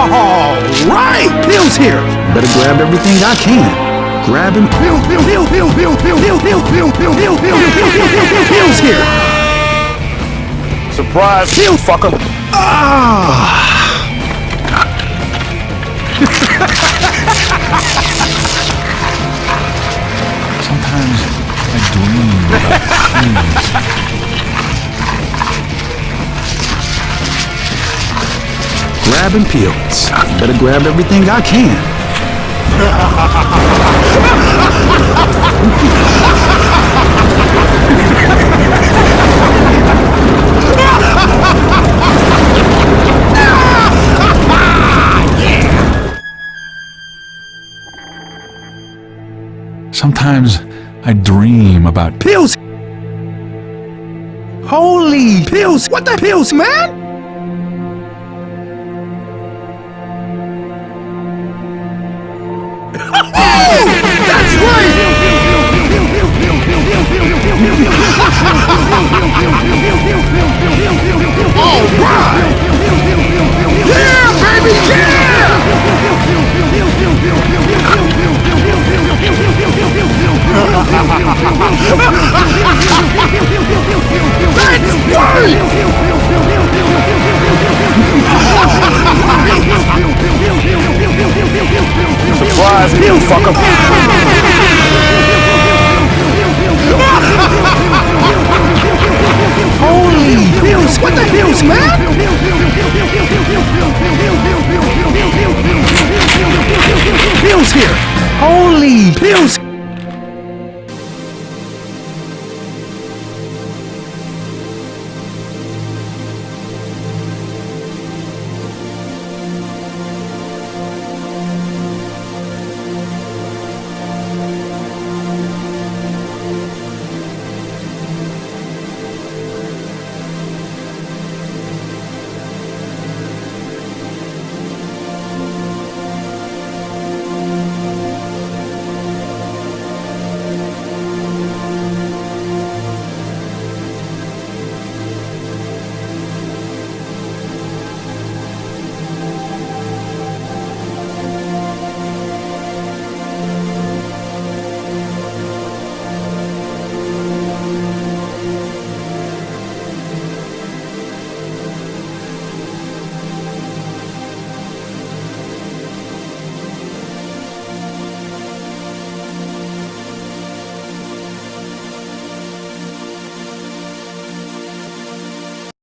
All right, Bill's here. Better grab everything I can. Grab him. Bill, Bill, Bill, Bill, Bill, Bill, Bill, Bill, Bill, Bill, Bill, Bill, Bill, Bill, Bill, Bill's here. Surprise, Bill, fucker. Ah. Sometimes I dream about things. Peels. Better grab everything I can. Sometimes I dream about Pills! Holy pills! What the pills, man? Let's fight! Surprise me, fucker! Holy Bills, what the hell's man? Bills here! Holy Bills!